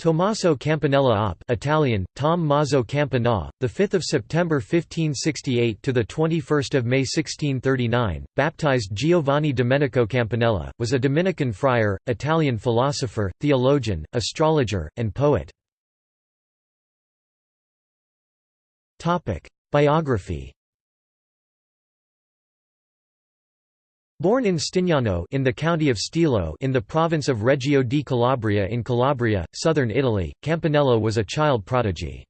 Tommaso Campanella op Italian Tom Mazzo Campanà the 5th of September 1568 to the 21st of May 1639 baptized Giovanni Domenico Campanella was a Dominican friar Italian philosopher theologian astrologer and poet. Topic Biography Born in Stignano in the county of Stilo in the province of Reggio di Calabria in Calabria, southern Italy, Campanella was a child prodigy.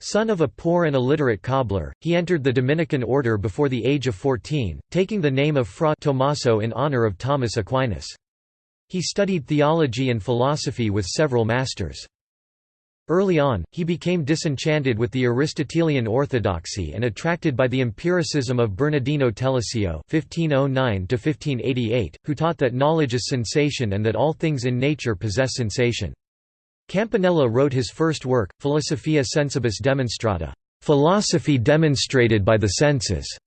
Son of a poor and illiterate cobbler, he entered the Dominican order before the age of 14, taking the name of Fra Tommaso in honor of Thomas Aquinas. He studied theology and philosophy with several masters. Early on, he became disenchanted with the Aristotelian orthodoxy and attracted by the empiricism of Bernardino Telesio (1509–1588), who taught that knowledge is sensation and that all things in nature possess sensation. Campanella wrote his first work, Philosophia Sensibus Demonstrata, philosophy demonstrated by the senses.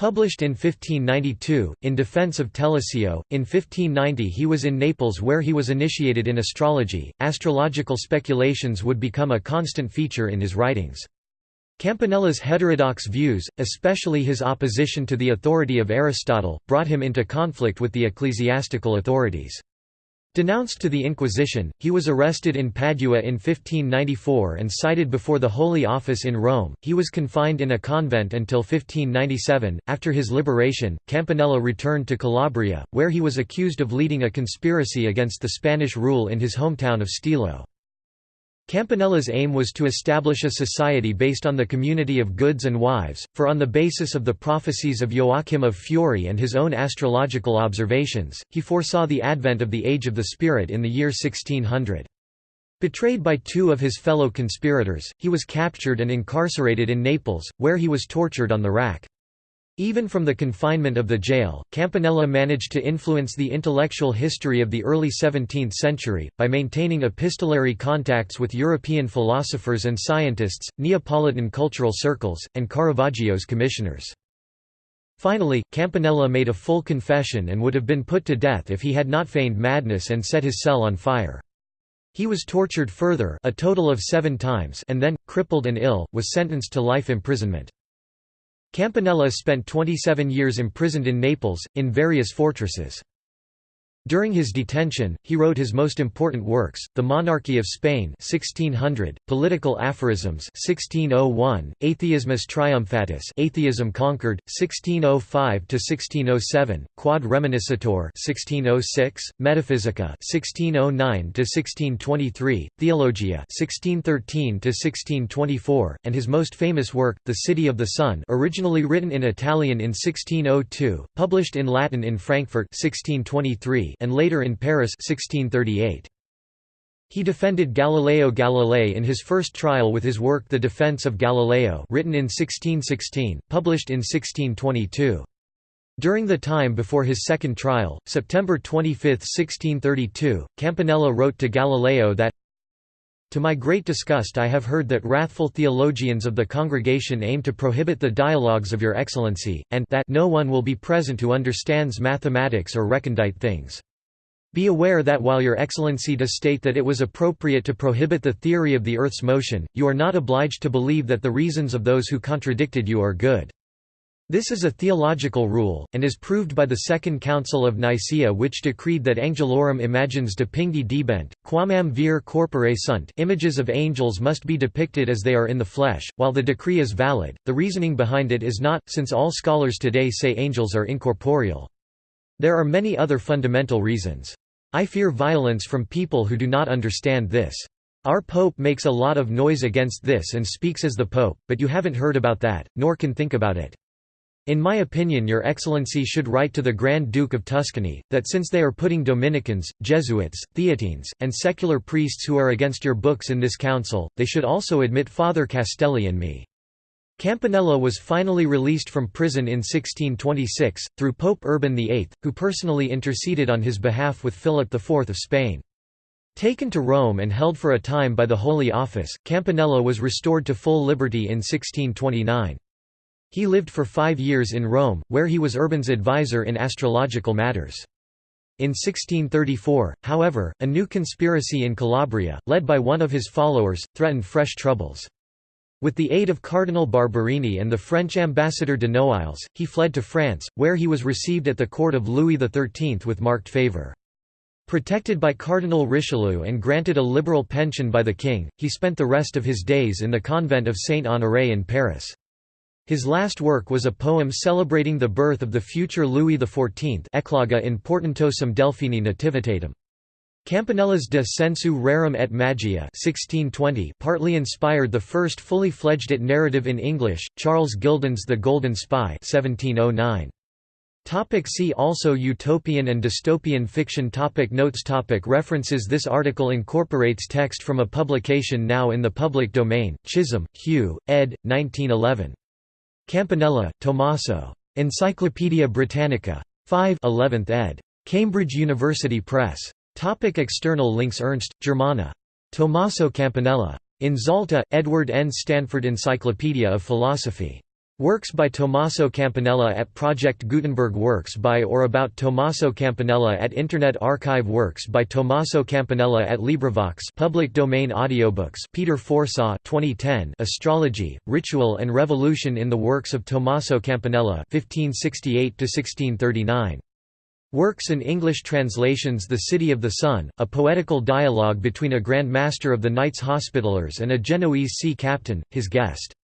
Published in 1592, in defense of Telesio, in 1590 he was in Naples where he was initiated in astrology. Astrological speculations would become a constant feature in his writings. Campanella's heterodox views, especially his opposition to the authority of Aristotle, brought him into conflict with the ecclesiastical authorities. Denounced to the Inquisition, he was arrested in Padua in 1594 and cited before the Holy Office in Rome. He was confined in a convent until 1597. After his liberation, Campanella returned to Calabria, where he was accused of leading a conspiracy against the Spanish rule in his hometown of Stilo. Campanella's aim was to establish a society based on the community of goods and wives, for on the basis of the prophecies of Joachim of Fiori and his own astrological observations, he foresaw the advent of the Age of the Spirit in the year 1600. Betrayed by two of his fellow conspirators, he was captured and incarcerated in Naples, where he was tortured on the rack. Even from the confinement of the jail, Campanella managed to influence the intellectual history of the early 17th century, by maintaining epistolary contacts with European philosophers and scientists, Neapolitan cultural circles, and Caravaggio's commissioners. Finally, Campanella made a full confession and would have been put to death if he had not feigned madness and set his cell on fire. He was tortured further a total of seven times and then, crippled and ill, was sentenced to life imprisonment. Campanella spent 27 years imprisoned in Naples, in various fortresses. During his detention, he wrote his most important works, The Monarchy of Spain 1600, Political Aphorisms 1601, Atheismus Triumphatus Atheism Conquered, 1605–1607, Quod Reminiscentur 1606, Metaphysica 1609–1623, Theologia 1613–1624, and his most famous work, The City of the Sun originally written in Italian in 1602, published in Latin in Frankfurt 1623, and later in Paris 1638. He defended Galileo Galilei in his first trial with his work The Defense of Galileo written in 1616, published in 1622. During the time before his second trial, September 25, 1632, Campanella wrote to Galileo that To my great disgust I have heard that wrathful theologians of the congregation aim to prohibit the dialogues of your excellency, and that no one will be present who understands mathematics or recondite things. Be aware that while Your Excellency does state that it was appropriate to prohibit the theory of the Earth's motion, you are not obliged to believe that the reasons of those who contradicted you are good. This is a theological rule, and is proved by the Second Council of Nicaea which decreed that angelorum imagens depingdi debent, quamam vir corpore sunt images of angels must be depicted as they are in the flesh, while the decree is valid, the reasoning behind it is not, since all scholars today say angels are incorporeal. There are many other fundamental reasons. I fear violence from people who do not understand this. Our Pope makes a lot of noise against this and speaks as the Pope, but you haven't heard about that, nor can think about it. In my opinion Your Excellency should write to the Grand Duke of Tuscany, that since they are putting Dominicans, Jesuits, Theatines, and secular priests who are against your books in this council, they should also admit Father Castelli and me. Campanella was finally released from prison in 1626, through Pope Urban VIII, who personally interceded on his behalf with Philip IV of Spain. Taken to Rome and held for a time by the Holy Office, Campanella was restored to full liberty in 1629. He lived for five years in Rome, where he was Urban's advisor in astrological matters. In 1634, however, a new conspiracy in Calabria, led by one of his followers, threatened fresh troubles. With the aid of Cardinal Barberini and the French ambassador de Noailles, he fled to France, where he was received at the court of Louis XIII with marked favour. Protected by Cardinal Richelieu and granted a liberal pension by the king, he spent the rest of his days in the convent of Saint-Honoré in Paris. His last work was a poem celebrating the birth of the future Louis XIV Ecloga in Portentosum Delphini Nativitatem. Campanella's De sensu rerum et magia 1620 partly inspired the first fully fledged it narrative in English, Charles Gildon's The Golden Spy 1709. Topic see also Utopian and dystopian fiction topic Notes topic References This article incorporates text from a publication now in the public domain, Chisholm, Hugh, ed. 1911. Campanella, Tommaso. Encyclopædia Britannica. 5 11th ed. Cambridge University Press. Topic external links Ernst, Germana. Tommaso Campanella. In Zalta, Edward N. Stanford Encyclopedia of Philosophy. Works by Tommaso Campanella at Project Gutenberg Works by or about Tommaso Campanella at Internet Archive Works by Tommaso Campanella at LibriVox public domain audiobooks Peter Forshaw 2010 Astrology, Ritual and Revolution in the Works of Tommaso Campanella 1568–1639 Works and English translations The City of the Sun, a poetical dialogue between a Grand Master of the Knights Hospitallers and a Genoese sea captain, his guest.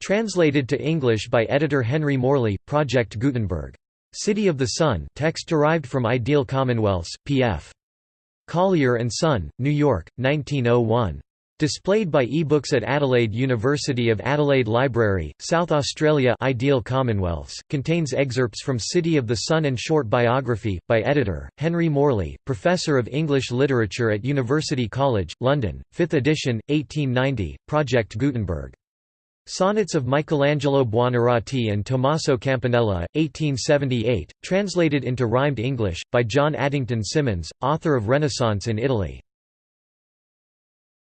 Translated to English by editor Henry Morley, Project Gutenberg. City of the Sun text derived from Ideal Commonwealths, p.f. Collier Son, New York, 1901. Displayed by eBooks at Adelaide University of Adelaide Library, South Australia Ideal Commonwealths, contains excerpts from City of the Sun and short biography, by editor, Henry Morley, Professor of English Literature at University College, London, 5th edition, 1890, Project Gutenberg. Sonnets of Michelangelo Buonarroti and Tommaso Campanella, 1878, translated into rhymed English, by John Addington Symonds, author of Renaissance in Italy.